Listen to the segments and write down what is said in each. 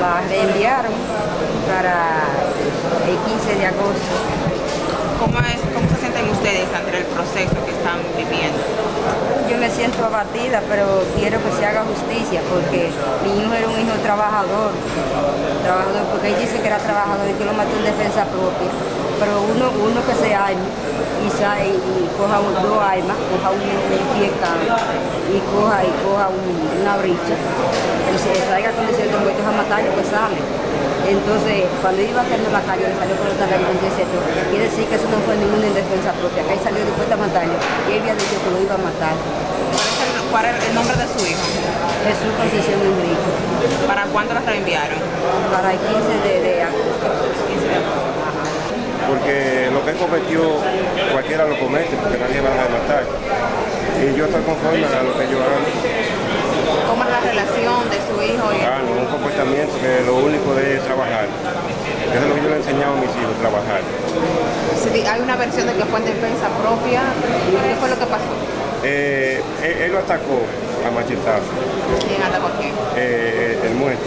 La reenviaron para el 15 de agosto. ¿Cómo, es, ¿Cómo se sienten ustedes ante el proceso que están viviendo? Yo me abatida, pero quiero que se haga justicia porque mi hijo era un hijo trabajador, trabajador porque él dice que era trabajador y que lo mató en defensa propia. Pero uno, uno que se arme y, sa- y, coja dos armas, coja un, pie y coja, y coja un- una bricha, y se traiga con diciendo que a matarlo, pues sale. Entonces, cuando iba haciendo la calle, le salió por otra vez con esto. Quiere decir que eso no fue ninguna en defensa propia, que él salió dispuesto a matarlo y él había dicho que lo iba a matar. ¿Cuál es el, nombre de su hijo? Jesús Concesión Enrique, ¿Para cuándo lo reenviaron? para el 15 de, de agosto. 15 de agosto. porque lo que él cometió cualquiera lo comete porque nadie va a matar y yo estoy conforme a lo que ellos hagan ¿Cómo es la relación de su hijo y hagan un comportamiento que lo único de es trabajar eso es lo que yo le he enseñado a mis hijos trabajar hay una versión de que fue en defensa propia? ¿Qué fue lo que pasó? Eh, él, él lo atacó a machetazo. ¿Quién atacó a quién? eh, el muerto.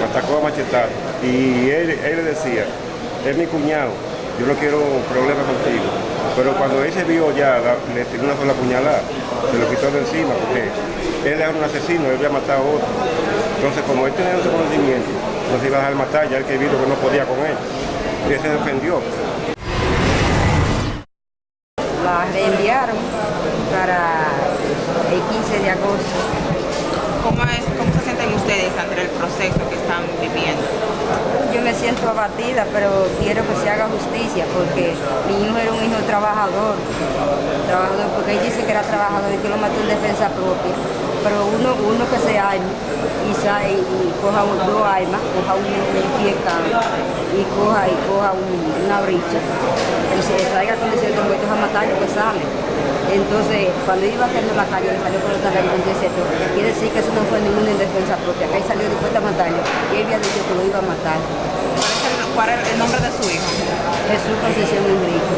Lo atacó a machetazo. Y él, él le decía es mi cuñado yo no quiero problemas contigo pero cuando él se vio ya la- le tiró una sola puñalada se lo quitó de encima porque él era un asesino él había matado a otro. Entonces como él tenía ese conocimiento no se iba a dejar matar ya el que vio que no podía con él. Y él se defendió. La reenviaron para el 15 de agosto. ¿Cómo, es, ¿Cómo se sienten ustedes ante el proceso que están viviendo? Yo me siento abatida, pero quiero que se haga justicia porque mi hijo era un hijo trabajador, trabajador porque él dice que era trabajador y que lo mató en defensa propia. Pero uno, uno que se arme y, sa- y, coja un- dos armas, coja un, pie y coja, y coja un- una bricha, y se traiga con diciendo que a matarlo, pues sale. Entonces, cuando iba haciendo la calle, le salió por otra vez con esto. Quiere decir que eso no fue ninguna en defensa propia, que él salió dispuesto a matarlo y él había dicho que lo iba a matar. ¿Cuál es el, nombre de su hijo? Jesús Concesión Enrique,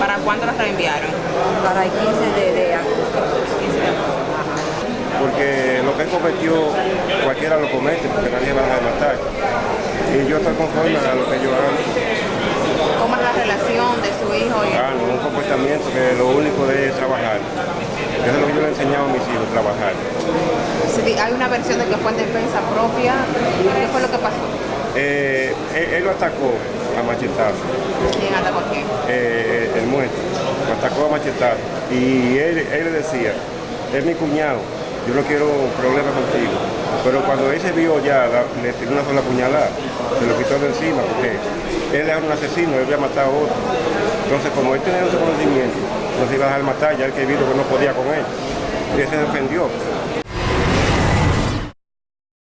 ¿Para cuándo lo reenviaron? para el 15 de, de agosto. 15 de agosto. porque lo que él cometió cualquiera lo comete porque nadie va a matar y yo estoy conforme a lo que ellos hagan ¿Cómo es la relación de su hijo y hagan un comportamiento que lo único de es trabajar eso es lo que yo le he enseñado a mis hijos trabajar. Si hay una versión de que fue en defensa propia? ¿Qué fue lo que pasó? Eh, él, él lo atacó a machetazo. ¿Quién atacó a quién? eh, el muerto. Lo atacó a machetazo. Y él, él le decía es mi cuñado yo no quiero problemas contigo. Pero cuando él se vio ya le tiró una sola puñalada se lo quitó de encima porque él era un asesino él había matado a otro. Entonces como él tenía ese conocimiento no se iba a dejar matar ya el que vio que no podía con él. Y él se defendió